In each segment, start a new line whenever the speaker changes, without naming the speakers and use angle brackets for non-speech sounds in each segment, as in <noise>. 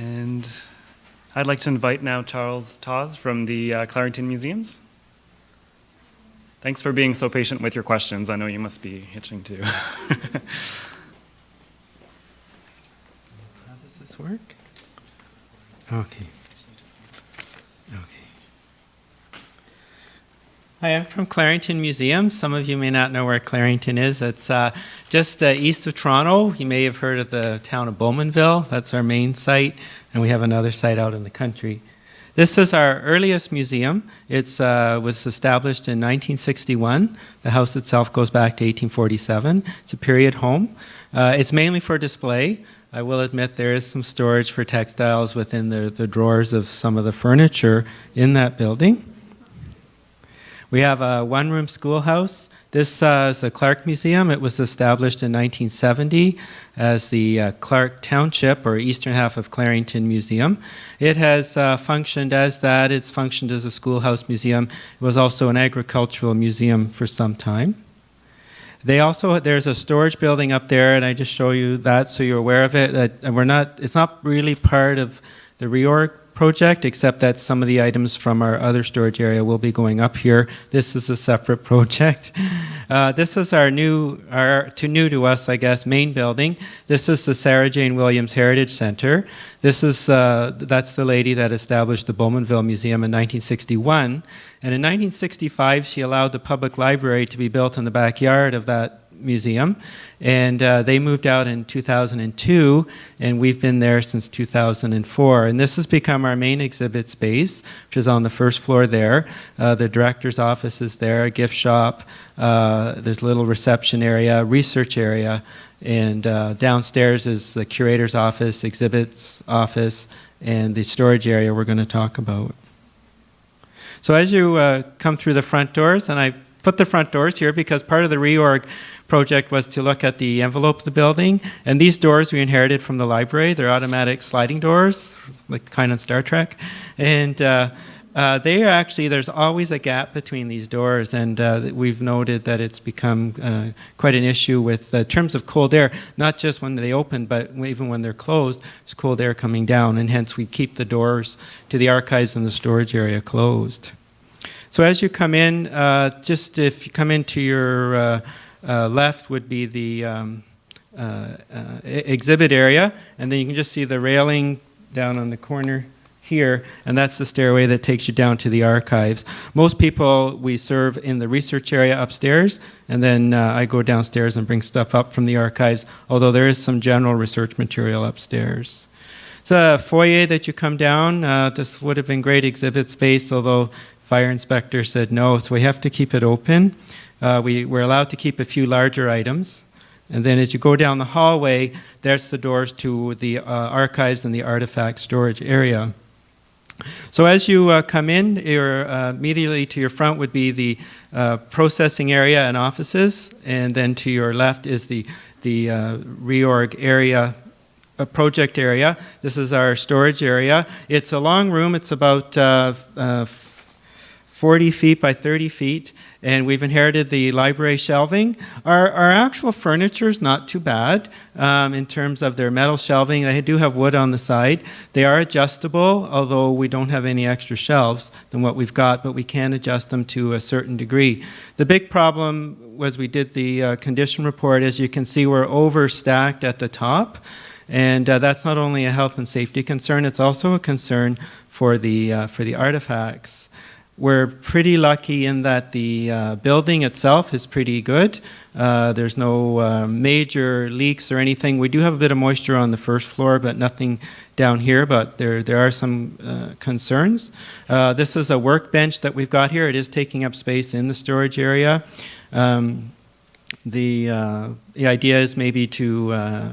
And I'd like to invite now Charles Taws from the uh, Clarington Museums. Thanks for being so patient with your questions. I know you must be itching too. <laughs>
How does this work? Okay. Hi, I'm from Clarington Museum. Some of you may not know where Clarington is. It's uh, just uh, east of Toronto. You may have heard of the town of Bowmanville. That's our main site, and we have another site out in the country. This is our earliest museum. It uh, was established in 1961. The house itself goes back to 1847. It's a period home. Uh, it's mainly for display. I will admit there is some storage for textiles within the, the drawers of some of the furniture in that building. We have a one-room schoolhouse. This uh, is the Clarke Museum. It was established in 1970 as the uh, Clarke Township or eastern half of Clarington Museum. It has uh, functioned as that. It's functioned as a schoolhouse museum. It was also an agricultural museum for some time. They also, there's a storage building up there, and I just show you that so you're aware of it. and we're not, it's not really part of the reorg project, except that some of the items from our other storage area will be going up here. This is a separate <laughs> project. Uh, this is our new, our, to new to us, I guess, main building. This is the Sarah Jane Williams Heritage Center. This is, uh, that's the lady that established the Bowmanville Museum in 1961. And in 1965, she allowed the public library to be built in the backyard of that Museum. And uh, they moved out in 2002, and we've been there since 2004. And this has become our main exhibit space, which is on the first floor there. Uh, the director's office is there, a gift shop, uh, there's a little reception area, research area, and uh, downstairs is the curator's office, exhibits office, and the storage area we're going to talk about. So as you uh, come through the front doors, and I put the front doors here because part of the reorg project was to look at the envelope of the building. And these doors we inherited from the library. They're automatic sliding doors, like kind of Star Trek. And uh, uh, they are actually, there's always a gap between these doors, and uh, we've noted that it's become uh, quite an issue with uh, terms of cold air, not just when they open, but even when they're closed, it's cold air coming down, and hence we keep the doors to the archives and the storage area closed. So as you come in, uh, just if you come into your uh, left would be the um, uh, uh, exhibit area, and then you can just see the railing down on the corner here, and that's the stairway that takes you down to the archives. Most people we serve in the research area upstairs, and then uh, I go downstairs and bring stuff up from the archives, although there is some general research material upstairs. It's a foyer that you come down. Uh, this would have been great exhibit space, although fire inspector said no, so we have to keep it open. Uh, we, we're allowed to keep a few larger items. And then as you go down the hallway, there's the doors to the uh, archives and the artifact storage area. So as you uh, come in, uh, immediately to your front would be the uh, processing area and offices, and then to your left is the, the uh, reorg area a project area. This is our storage area. It's a long room. It's about uh, uh, 40 feet by 30 feet, and we've inherited the library shelving. Our, our actual furniture is not too bad um, in terms of their metal shelving. They do have wood on the side. They are adjustable, although we don't have any extra shelves than what we've got, but we can adjust them to a certain degree. The big problem was we did the uh, condition report. As you can see, we're overstacked at the top. And uh, that's not only a health and safety concern, it's also a concern for the, uh, for the artifacts. We're pretty lucky in that the uh, building itself is pretty good. Uh, there's no uh, major leaks or anything. We do have a bit of moisture on the first floor, but nothing down here, but there, there are some uh, concerns. Uh, this is a workbench that we've got here. It is taking up space in the storage area. Um, the, uh, the idea is maybe to uh,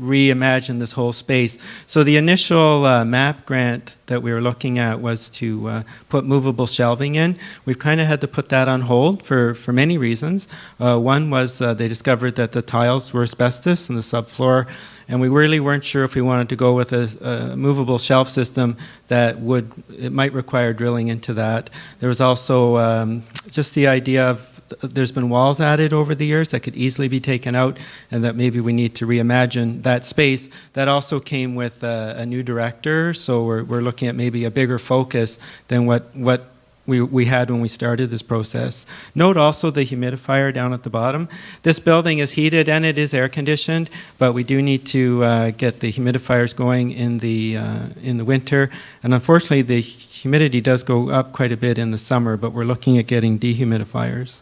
reimagine this whole space. So the initial uh, MAP grant that we were looking at was to uh, put movable shelving in. We've kind of had to put that on hold for, for many reasons. Uh, one was uh, they discovered that the tiles were asbestos in the subfloor and we really weren't sure if we wanted to go with a, a, movable shelf system that would, it might require drilling into that. There was also um, just the idea of there's been walls added over the years that could easily be taken out, and that maybe we need to reimagine that space. That also came with a, a new director, so we're, we're looking at maybe a bigger focus than what, what we, we had when we started this process. Note also the humidifier down at the bottom. This building is heated and it is air conditioned, but we do need to uh, get the humidifiers going in the, uh, in the winter. And unfortunately, the humidity does go up quite a bit in the summer, but we're looking at getting dehumidifiers.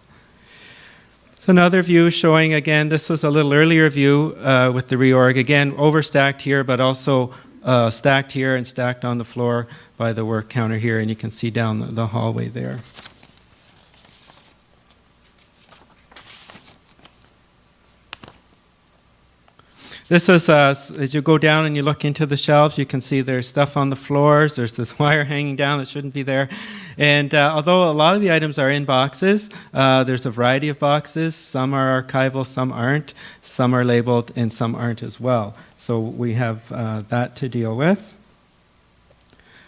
So another view showing again, this was a little earlier view uh, with the reorg. Again, overstacked here, but also uh, stacked here and stacked on the floor by the work counter here, and you can see down the, the hallway there. This is, uh, as you go down and you look into the shelves, you can see there's stuff on the floors. There's this <laughs> wire hanging down that shouldn't be there. And uh, although a lot of the items are in boxes, uh, there's a variety of boxes. Some are archival, some aren't. Some are labeled, and some aren't as well. So we have uh, that to deal with.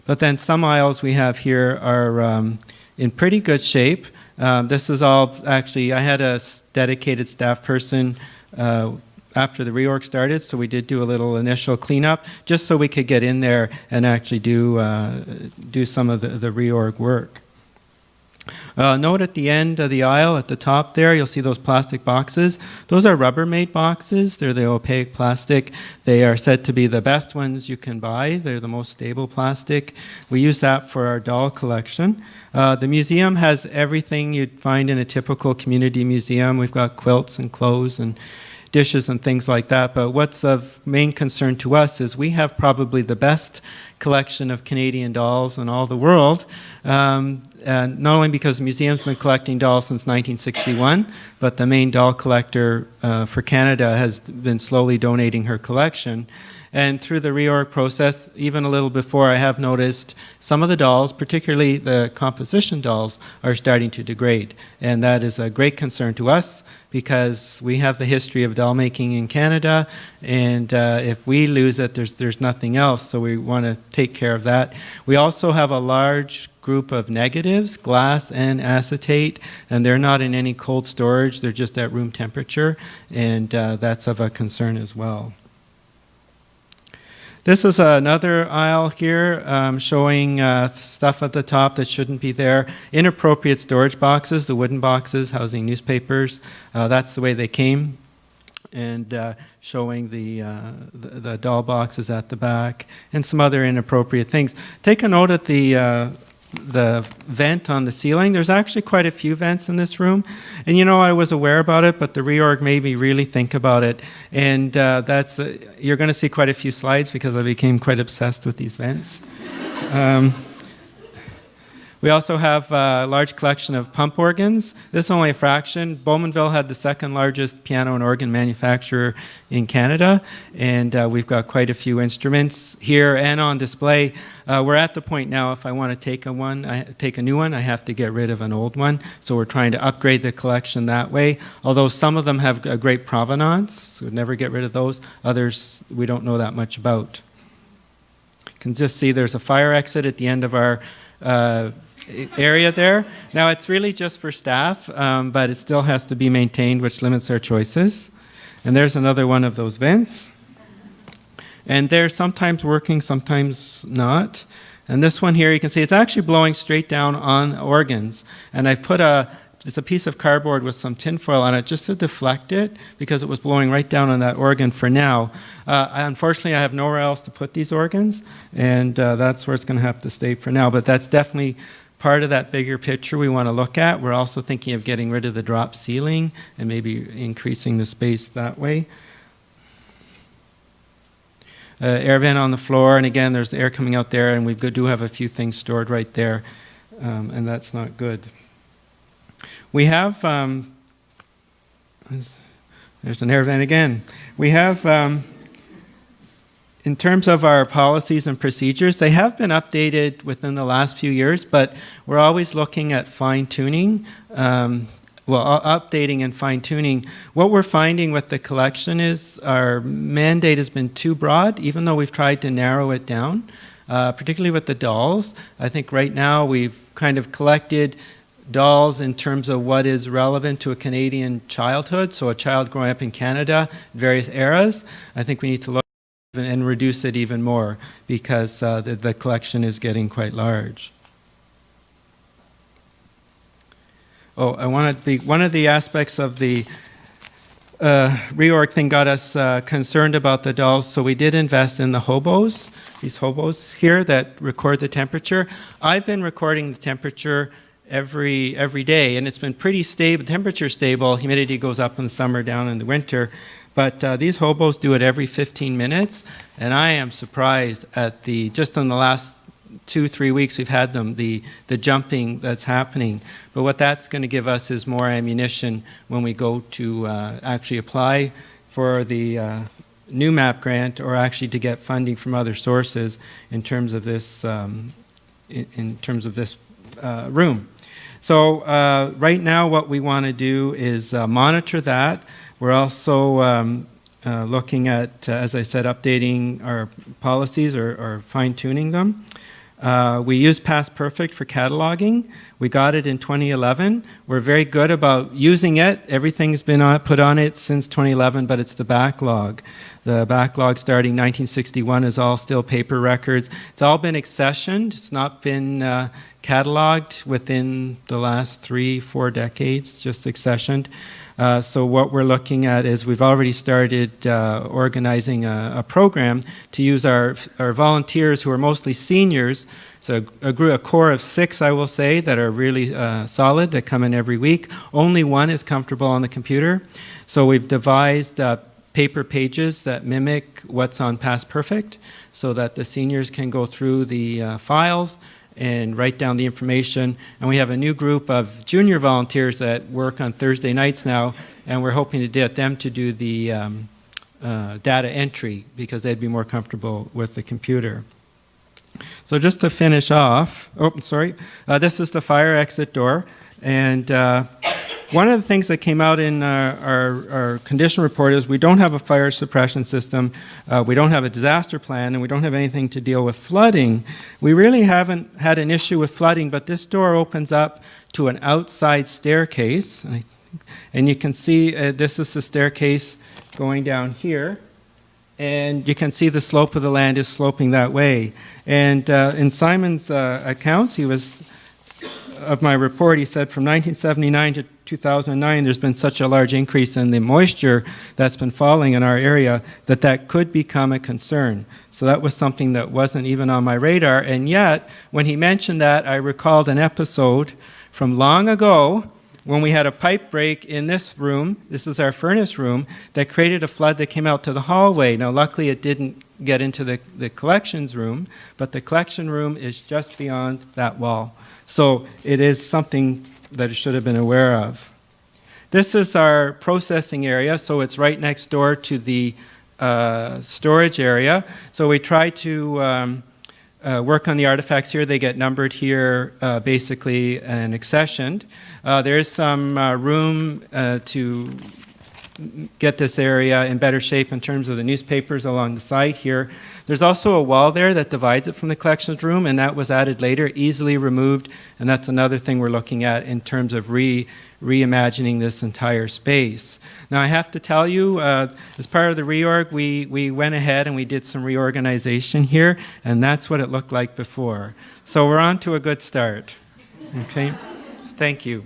But then some aisles we have here are um, in pretty good shape. Um, this is all actually, I had a dedicated staff person uh, after the reorg started, so we did do a little initial cleanup just so we could get in there and actually do, uh, do some of the, the reorg work. Uh, note at the end of the aisle at the top there, you'll see those plastic boxes. Those are Rubbermaid boxes. They're the opaque plastic. They are said to be the best ones you can buy. They're the most stable plastic. We use that for our doll collection. Uh, the museum has everything you'd find in a typical community museum. We've got quilts and clothes and dishes and things like that. But what's of main concern to us is we have probably the best collection of Canadian dolls in all the world. Um, and not only because the museum's been collecting dolls since 1961, but the main doll collector uh, for Canada has been slowly donating her collection. And through the reorg process, even a little before, I have noticed some of the dolls, particularly the composition dolls, are starting to degrade. And that is a great concern to us because we have the history of doll making in Canada. And uh, if we lose it, there's, there's nothing else. So we want to take care of that. We also have a large group of negatives, glass and acetate, and they're not in any cold storage. They're just at room temperature. And uh, that's of a concern as well. This is another aisle here um, showing uh, stuff at the top that shouldn't be there. Inappropriate storage boxes, the wooden boxes housing newspapers. Uh, that's the way they came. And uh, showing the, uh, the, the doll boxes at the back and some other inappropriate things. Take a note at the uh, the vent on the ceiling. There's actually quite a few vents in this room. And you know, I was aware about it, but the reorg made me really think about it. And uh, that's, uh, you're going to see quite a few slides because I became quite obsessed with these vents. Um, we also have a large collection of pump organs. This is only a fraction. Bowmanville had the second largest piano and organ manufacturer in Canada, and uh, we've got quite a few instruments here and on display. Uh, we're at the point now, if I want to take a one, I take a new one, I have to get rid of an old one. So we're trying to upgrade the collection that way. Although some of them have a great provenance, so we'd never get rid of those. Others we don't know that much about. You can just see there's a fire exit at the end of our uh, area there. Now it's really just for staff, um, but it still has to be maintained, which limits our choices. And there's another one of those vents. And they're sometimes working, sometimes not. And this one here, you can see it's actually blowing straight down on organs. And I put a, it's a piece of cardboard with some tinfoil on it just to deflect it because it was blowing right down on that organ for now. Uh, unfortunately, I have nowhere else to put these organs, and uh, that's where it's going to have to stay for now. But that's definitely part of that bigger picture we want to look at. We're also thinking of getting rid of the drop ceiling and maybe increasing the space that way. Uh, air vent on the floor, and again, there's air coming out there, and we do have a few things stored right there, um, and that's not good. We have, um, there's, an air vent again. We have, um, in terms of our policies and procedures, they have been updated within the last few years, but we're always looking at fine tuning. Um, well, updating and fine tuning. What we're finding with the collection is our mandate has been too broad, even though we've tried to narrow it down, uh, particularly with the dolls. I think right now we've kind of collected dolls in terms of what is relevant to a Canadian childhood, so a child growing up in Canada, various eras. I think we need to look and reduce it even more because uh, the, the collection is getting quite large. Oh, I wanted the one of the aspects of the uh, reorg thing got us uh, concerned about the dolls, so we did invest in the hobos, these hobos here that record the temperature. I've been recording the temperature every every day, and it's been pretty stable, temperature stable. Humidity goes up in the summer, down in the winter. But uh, these hobos do it every 15 minutes, and I am surprised at the just in the last two, three weeks we've had them, the, the jumping that's happening. But what that's going to give us is more ammunition when we go to uh, actually apply for the uh, new MAP grant or actually to get funding from other sources in terms of this, um, in, in, terms of this uh, room. So uh, right now what we want to do is uh, monitor that. We're also um, uh, looking at, as I said, updating our policies or, or fine-tuning them. Uh, we use Past Perfect for cataloging. We got it in 2011. We're very good about using it. Everything's been on, put on it since 2011, but it's the backlog. The backlog starting 1961 is all still paper records. It's all been accessioned. It's not been uh, cataloged within the last three, four decades, just accessioned. Uh, so what we're looking at is we've already started uh, organizing a, a, program to use our, our volunteers who are mostly seniors, so a, a, core of six, I will say, that are really uh, solid, that come in every week. Only one is comfortable on the computer. So we've devised paper pages that mimic what's on Past Perfect so that the seniors can go through the uh, files, and write down the information. And we have a new group of junior volunteers that work on Thursday nights now, and we're hoping to get them to do the um, uh, data entry because they'd be more comfortable with the computer. So just to finish off, oh, sorry, uh, this is the fire exit door. And uh, one of the things that came out in our, our, condition report is we don't have a fire suppression system, uh, we don't have a disaster plan, and we don't have anything to deal with flooding. We really haven't had an issue with flooding, but this door opens up to an outside staircase. And, I, and you can see uh, this is the staircase going down here. And you can see the slope of the land is sloping that way. And uh, in Simon's uh, accounts, he was of my report, he said from 1979 to 2009, there's been such a large increase in the moisture that's been falling in our area that that could become a concern. So that was something that wasn't even on my radar. And yet, when he mentioned that, I recalled an episode from long ago when we had a pipe break in this room, this is our furnace room, that created a flood that came out to the hallway. Now, luckily, it didn't get into the, the collections room, but the collection room is just beyond that wall. So it is something that it should have been aware of. This is our processing area, so it's right next door to the uh, storage area. So we try to um, uh, work on the artifacts here. They get numbered here uh, basically and accessioned. Uh, there is some uh, room uh, to get this area in better shape in terms of the newspapers along the side here. There's also a wall there that divides it from the collections room, and that was added later, easily removed, and that's another thing we're looking at in terms of re reimagining this entire space. Now I have to tell you, uh, as part of the reorg, we, we went ahead and we did some reorganization here, and that's what it looked like before. So we're on to a good start. Okay, thank you.